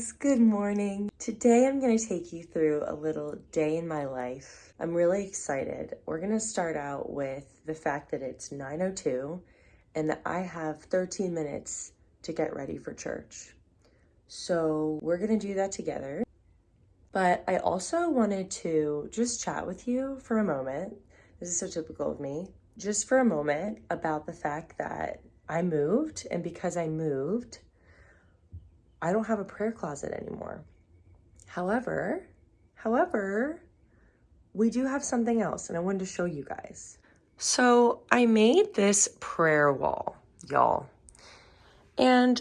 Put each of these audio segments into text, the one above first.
guys, good morning. Today I'm going to take you through a little day in my life. I'm really excited. We're going to start out with the fact that it's 9.02 and that I have 13 minutes to get ready for church. So we're going to do that together. But I also wanted to just chat with you for a moment. This is so typical of me. Just for a moment about the fact that I moved and because I moved, I don't have a prayer closet anymore. However, however, we do have something else and I wanted to show you guys. So I made this prayer wall, y'all. And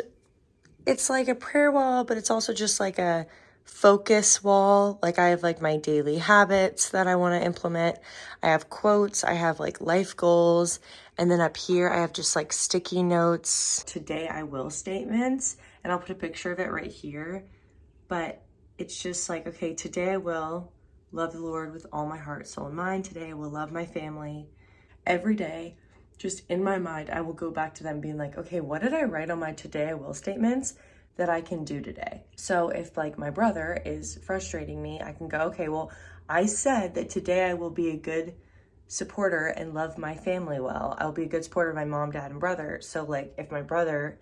it's like a prayer wall, but it's also just like a focus wall. Like I have like my daily habits that I want to implement. I have quotes, I have like life goals, and then up here I have just like sticky notes. Today I will statements, and I'll put a picture of it right here. But it's just like, okay, today I will love the Lord with all my heart, soul, and mind. Today I will love my family. Every day, just in my mind, I will go back to them being like, okay, what did I write on my today I will statements? that I can do today. So if like my brother is frustrating me, I can go, okay, well, I said that today I will be a good supporter and love my family well. I'll be a good supporter of my mom, dad, and brother. So like if my brother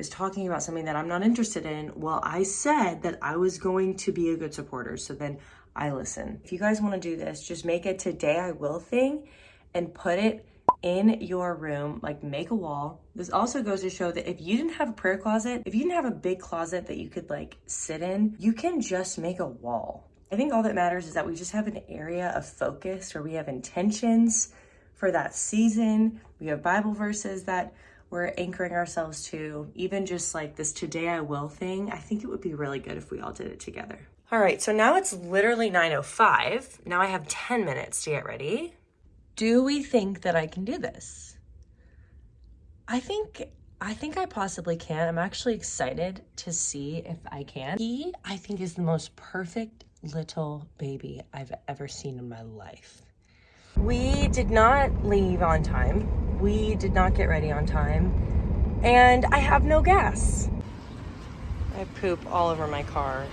is talking about something that I'm not interested in, well, I said that I was going to be a good supporter. So then I listen. If you guys want to do this, just make a today I will thing and put it in your room, like make a wall. This also goes to show that if you didn't have a prayer closet, if you didn't have a big closet that you could like sit in, you can just make a wall. I think all that matters is that we just have an area of focus where we have intentions for that season. We have Bible verses that we're anchoring ourselves to, even just like this today I will thing. I think it would be really good if we all did it together. All right, so now it's literally 9.05. Now I have 10 minutes to get ready. Do we think that I can do this? I think I think I possibly can. I'm actually excited to see if I can. He, I think, is the most perfect little baby I've ever seen in my life. We did not leave on time. We did not get ready on time. And I have no gas. I poop all over my car.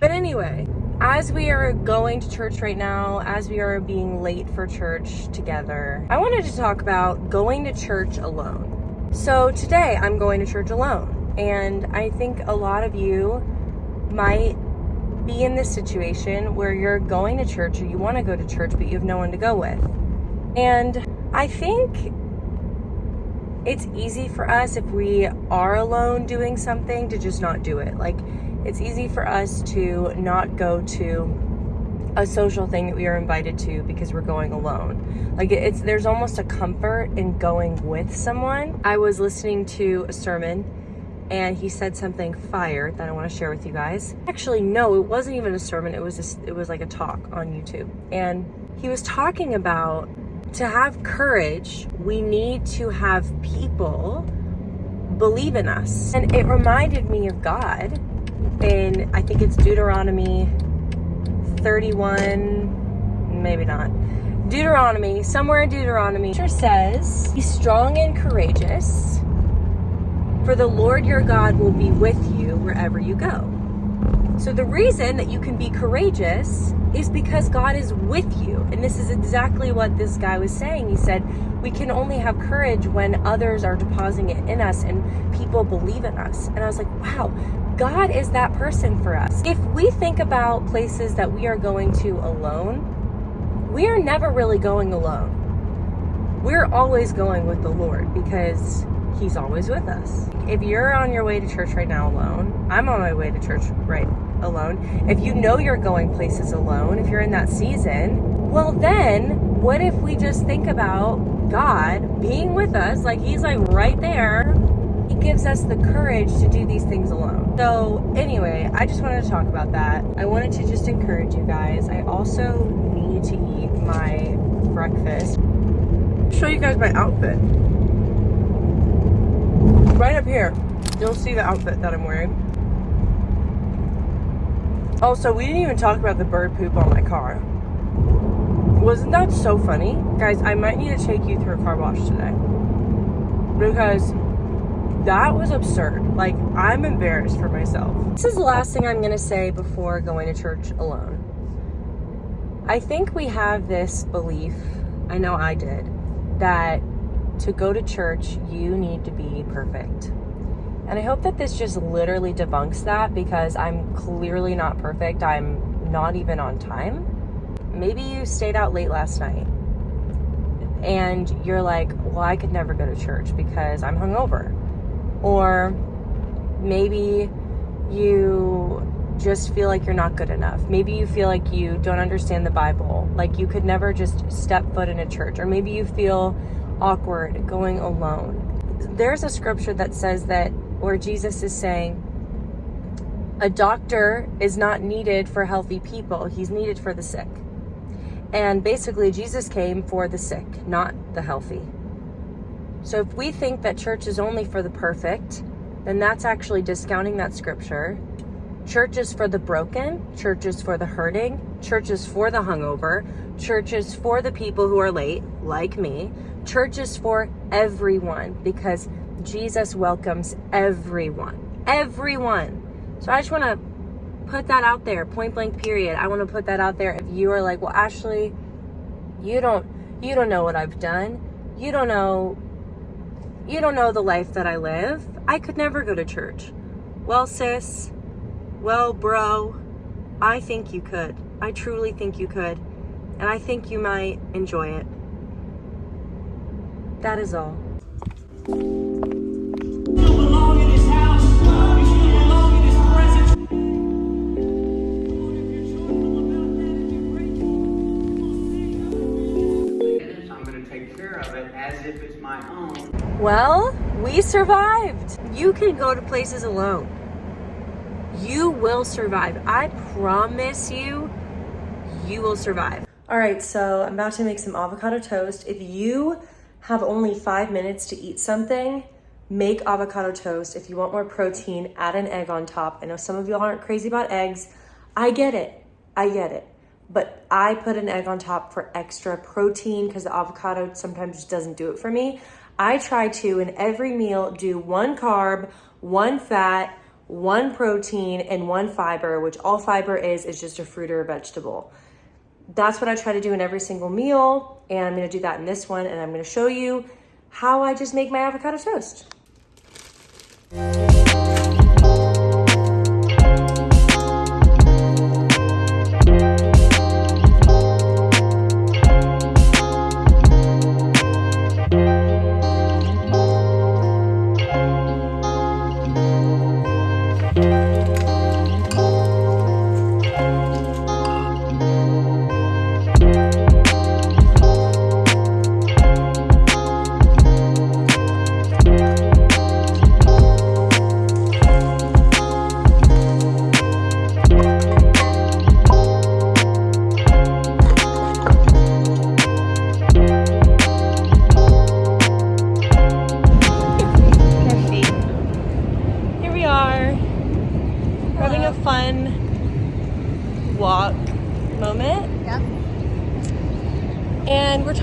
But anyway, as we are going to church right now, as we are being late for church together, I wanted to talk about going to church alone. So today I'm going to church alone. And I think a lot of you might be in this situation where you're going to church or you want to go to church, but you have no one to go with. And I think it's easy for us if we are alone doing something to just not do it. Like, it's easy for us to not go to a social thing that we are invited to because we're going alone. Like it's there's almost a comfort in going with someone. I was listening to a sermon and he said something fire that I want to share with you guys. Actually, no, it wasn't even a sermon. It was just, it was like a talk on YouTube. And he was talking about to have courage, we need to have people believe in us. And it reminded me of God in, I think it's Deuteronomy 31, maybe not. Deuteronomy, somewhere in Deuteronomy, says, Be strong and courageous, for the Lord your God will be with you wherever you go. So the reason that you can be courageous is because God is with you. And this is exactly what this guy was saying. He said, we can only have courage when others are depositing it in us and people believe in us. And I was like, wow, God is that person for us. If we think about places that we are going to alone, we are never really going alone. We're always going with the Lord because He's always with us. If you're on your way to church right now alone, I'm on my way to church right alone. If you know you're going places alone, if you're in that season, well, then what if we just think about God being with us? Like He's like right there he gives us the courage to do these things alone. So anyway, I just wanted to talk about that. I wanted to just encourage you guys. I also need to eat my breakfast. Show you guys my outfit. Right up here, you'll see the outfit that I'm wearing. Oh, also, we didn't even talk about the bird poop on my car. Wasn't that so funny? Guys, I might need to take you through a car wash today. Because that was absurd. Like, I'm embarrassed for myself. This is the last thing I'm gonna say before going to church alone. I think we have this belief, I know I did, that to go to church, you need to be perfect. And I hope that this just literally debunks that because I'm clearly not perfect. I'm not even on time. Maybe you stayed out late last night and you're like, well, I could never go to church because I'm hungover. Or maybe you just feel like you're not good enough. Maybe you feel like you don't understand the Bible, like you could never just step foot in a church. Or maybe you feel awkward going alone. There's a scripture that says that where Jesus is saying, a doctor is not needed for healthy people, he's needed for the sick. And basically, Jesus came for the sick, not the healthy. So if we think that church is only for the perfect, then that's actually discounting that scripture. Church is for the broken, churches for the hurting, churches for the hungover, churches for the people who are late, like me. churches for everyone because Jesus welcomes everyone. Everyone. So I just want to put that out there, point blank period. I want to put that out there. If you are like, well, Ashley, you don't, you don't know what I've done. You don't know, you don't know the life that I live. I could never go to church. Well, sis, well, bro, I think you could. I truly think you could. And I think you might enjoy it. That is all. Well, we survived. You can go to places alone. You will survive. I promise you, you will survive. All right, so I'm about to make some avocado toast. If you have only five minutes to eat something, make avocado toast. If you want more protein, add an egg on top. I know some of y'all aren't crazy about eggs. I get it. I get it. But I put an egg on top for extra protein because the avocado sometimes just doesn't do it for me. I try to, in every meal, do one carb, one fat, one protein, and one fiber, which all fiber is, is just a fruit or a vegetable. That's what I try to do in every single meal. And I'm gonna do that in this one. And I'm gonna show you how I just make my avocado toast.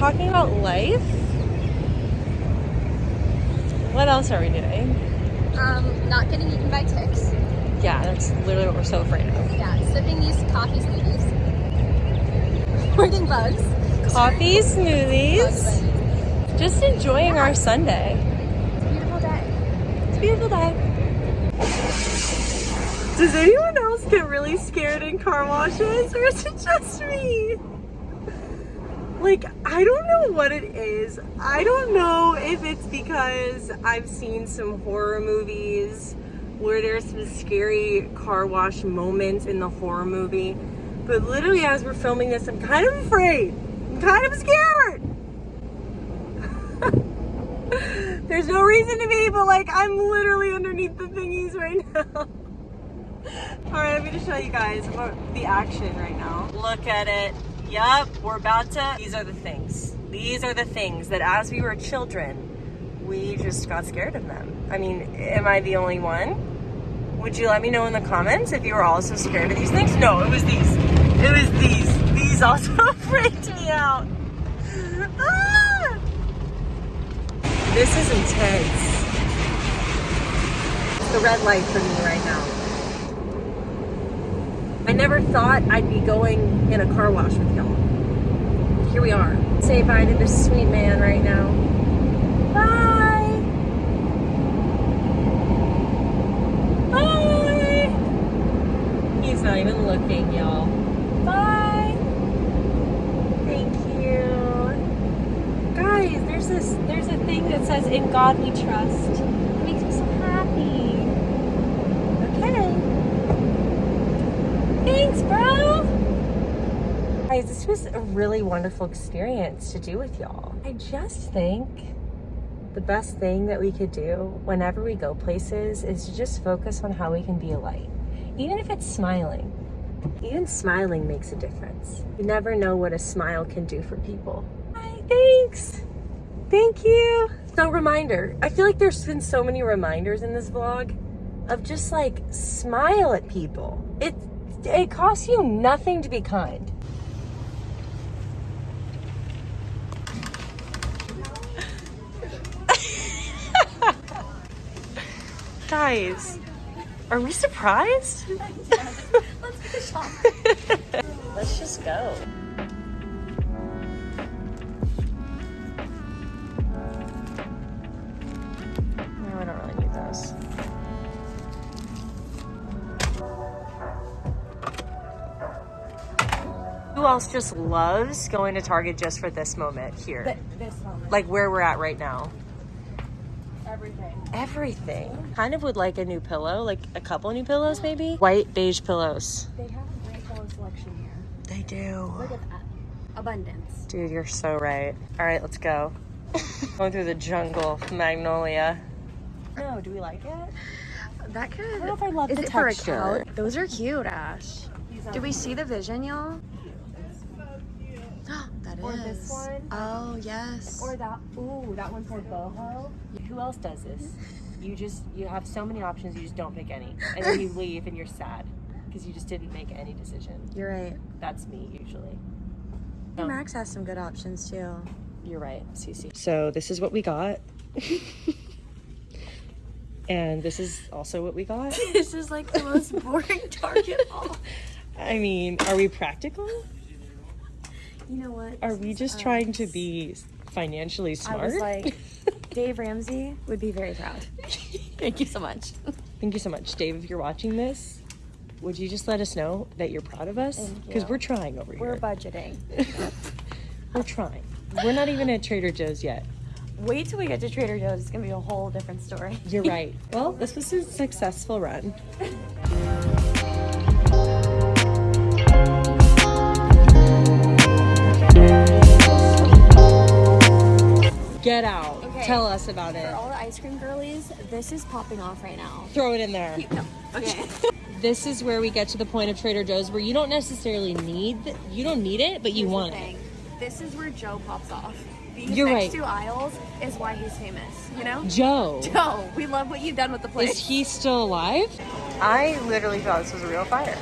Talking about life. What else are we doing? Um, not getting eaten by ticks. Yeah, that's literally what we're so afraid of. Yeah, sipping these coffee smoothies. Hoarding bugs. Coffee smoothies. Just enjoying yeah. our Sunday. It's a beautiful day. It's a beautiful day. Does anyone else get really scared in car washes or is it just me? Like I don't know what it is. I don't know if it's because I've seen some horror movies where there's some scary car wash moments in the horror movie. But literally as we're filming this, I'm kind of afraid. I'm kind of scared. There's no reason to be, but like I'm literally underneath the thingies right now. All right, I'm gonna show you guys the action right now. Look at it. Yup, we're about to, these are the things. These are the things that as we were children, we just got scared of them. I mean, am I the only one? Would you let me know in the comments if you were also scared of these things? No, it was these. It was these. These also freaked me out. Ah! This is intense. the red light for me right now. I never thought I'd be going in a car wash with y'all. Here we are. Say bye to this sweet man right now. Bye. Bye. He's not even looking, y'all. Bye. Thank you. Guys, there's this there's a thing that says in God we trust. It makes me so happy. Okay. Thanks, bro. Guys, this was a really wonderful experience to do with y'all. I just think the best thing that we could do whenever we go places is to just focus on how we can be a light. Even if it's smiling. Even smiling makes a difference. You never know what a smile can do for people. Hi, thanks. Thank you. So reminder, I feel like there's been so many reminders in this vlog of just like smile at people. It it costs you nothing to be kind. Guys, are we surprised? Let's. Let's just go. No, I don't really need those. Who else just loves going to Target just for this moment here? This one, Like where we're at right now? Everything. Everything. Kind of would like a new pillow, like a couple new pillows maybe. White beige pillows. They have a great pillow selection here. They do. Look at that. Abundance. Dude, you're so right. All right, let's go. Going through the jungle, Magnolia. No, do we like it? That could. I don't know if I love Is the it for a texture. couch? Those are cute, Ash. Do we see the vision, y'all? That is. Or this one. Oh yes. Or that. Ooh, that one's more boho. Who else does this? You just you have so many options. You just don't pick any, and then you leave and you're sad because you just didn't make any decision. You're right. That's me usually. Um, Max has some good options too. You're right, Cece. So this is what we got. and this is also what we got. this is like the most boring Target haul. I mean, are we practical? You know what? Are we just trying to be financially smart? I smart? was like, Dave Ramsey would be very proud. Thank you so much. Thank you so much, Dave. If you're watching this, would you just let us know that you're proud of us? Because we're trying over here. We're budgeting. we're trying. We're not even at Trader Joe's yet. Wait till we get to Trader Joe's. It's gonna be a whole different story. You're right. well, this was a successful run. Get out. Okay. Tell us about it. For all the ice cream girlies, this is popping off right now. Throw it in there. No. Okay. This is where we get to the point of Trader Joe's where you don't necessarily need th- you don't need it, but you Here's want it. This is where Joe pops off. These You're next right. two aisles is why he's famous. You know? Joe. Joe, we love what you've done with the place. Is he still alive? I literally thought this was a real fire.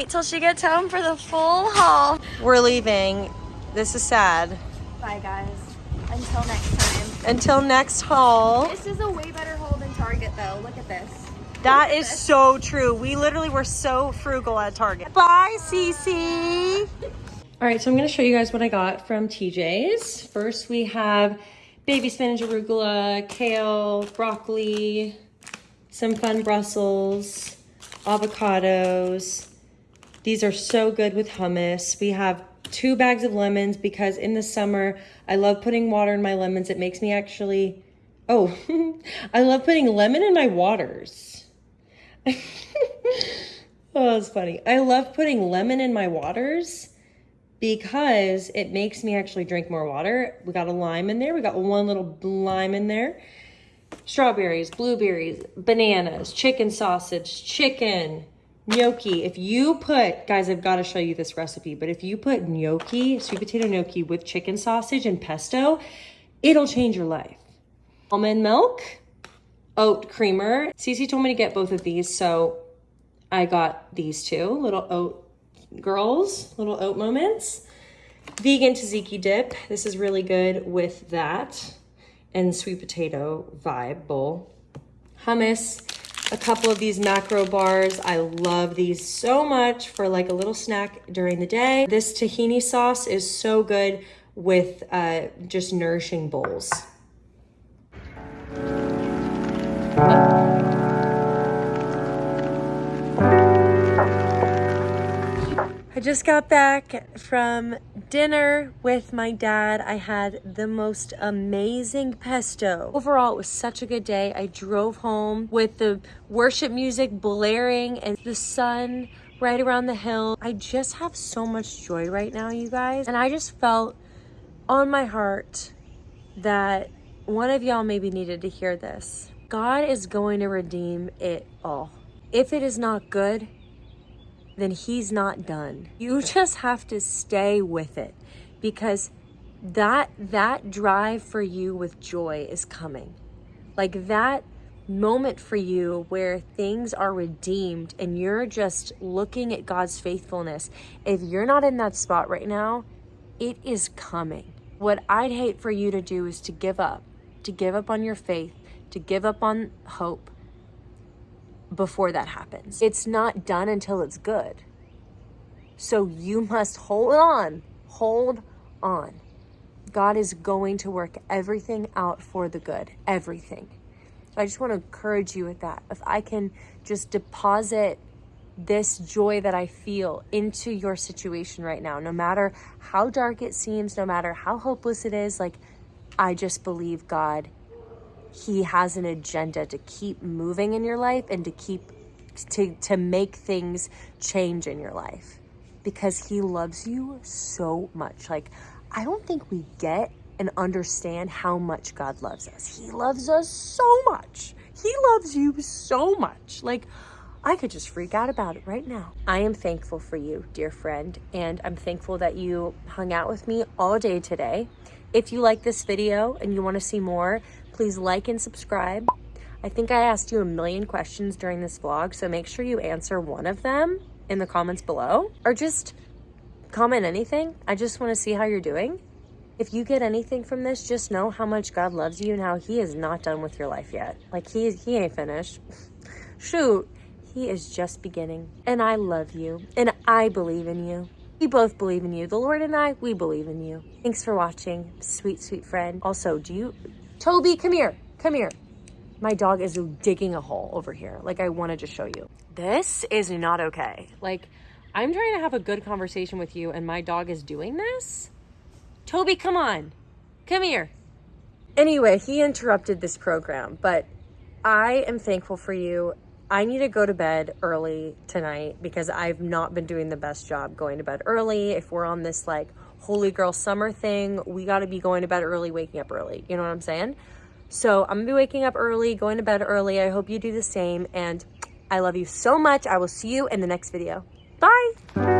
Wait till she gets home for the full haul. We're leaving. This is sad. Bye, guys. Until next time. Until next haul. This is a way better haul than Target, though. Look at this. That is so true. We literally were so frugal at Target. Bye, Cece. All right, so I'm gonna show you guys what I got from TJ's. First, we have baby spinach, arugula, kale, broccoli, some fun Brussels, avocados. These are so good with hummus. We have two bags of lemons because in the summer, I love putting water in my lemons. It makes me actually, oh, I love putting lemon in my waters. oh, that's funny. I love putting lemon in my waters because it makes me actually drink more water. We got a lime in there. We got one little lime in there. Strawberries, blueberries, bananas, chicken sausage, chicken, gnocchi. If you put, guys, I've got to show you this recipe, but if you put gnocchi, sweet potato gnocchi with chicken sausage and pesto, it'll change your life. Almond milk, oat creamer. Cece told me to get both of these, so I got these two little oat girls, little oat moments. Vegan tzatziki dip. This is really good with that. And sweet potato vibe bowl. Hummus. A couple of these macro bars. I love these so much for like a little snack during the day. This tahini sauce is so good with uh, just nourishing bowls. I just got back from dinner with my dad. I had the most amazing pesto. Overall, it was such a good day. I drove home with the worship music blaring and the sun right around the hill. I just have so much joy right now, you guys. And I just felt on my heart that one of y'all maybe needed to hear this. God is going to redeem it all. If it is not good, then he's not done. You just have to stay with it because that that drive for you with joy is coming. Like that moment for you where things are redeemed and you're just looking at God's faithfulness. If you're not in that spot right now, it is coming. What I'd hate for you to do is to give up, to give up on your faith, to give up on hope, before that happens. It's not done until it's good. So you must hold on, hold on. God is going to work everything out for the good, everything. I just want to encourage you with that. If I can just deposit this joy that I feel into your situation right now, no matter how dark it seems, no matter how hopeless it is, like I just believe God he has an agenda to keep moving in your life and to keep to to make things change in your life because he loves you so much like i don't think we get and understand how much god loves us he loves us so much he loves you so much like I could just freak out about it right now. I am thankful for you, dear friend, and I'm thankful that you hung out with me all day today. If you like this video and you want to see more, please like and subscribe. I think I asked you a million questions during this vlog, so make sure you answer one of them in the comments below or just comment anything. I just want to see how you're doing. If you get anything from this, just know how much God loves you and how he is not done with your life yet. Like he, he ain't finished. Shoot, he is just beginning. And I love you and I believe in you. We both believe in you. The Lord and I, we believe in you. Thanks for watching, sweet, sweet friend. Also, do you, Toby, come here. Come here. My dog is digging a hole over here. Like I wanted to show you. This is not okay. Like I'm trying to have a good conversation with you and my dog is doing this? Toby, come on. Come here. Anyway, he interrupted this program, but I am thankful for you. I need to go to bed early tonight because I've not been doing the best job going to bed early. If we're on this like holy girl summer thing. We got to be going to bed early, waking up early. You know what I'm saying? So I'm going to be waking up early, going to bed early. I hope you do the same. And I love you so much. I will see you in the next video. Bye.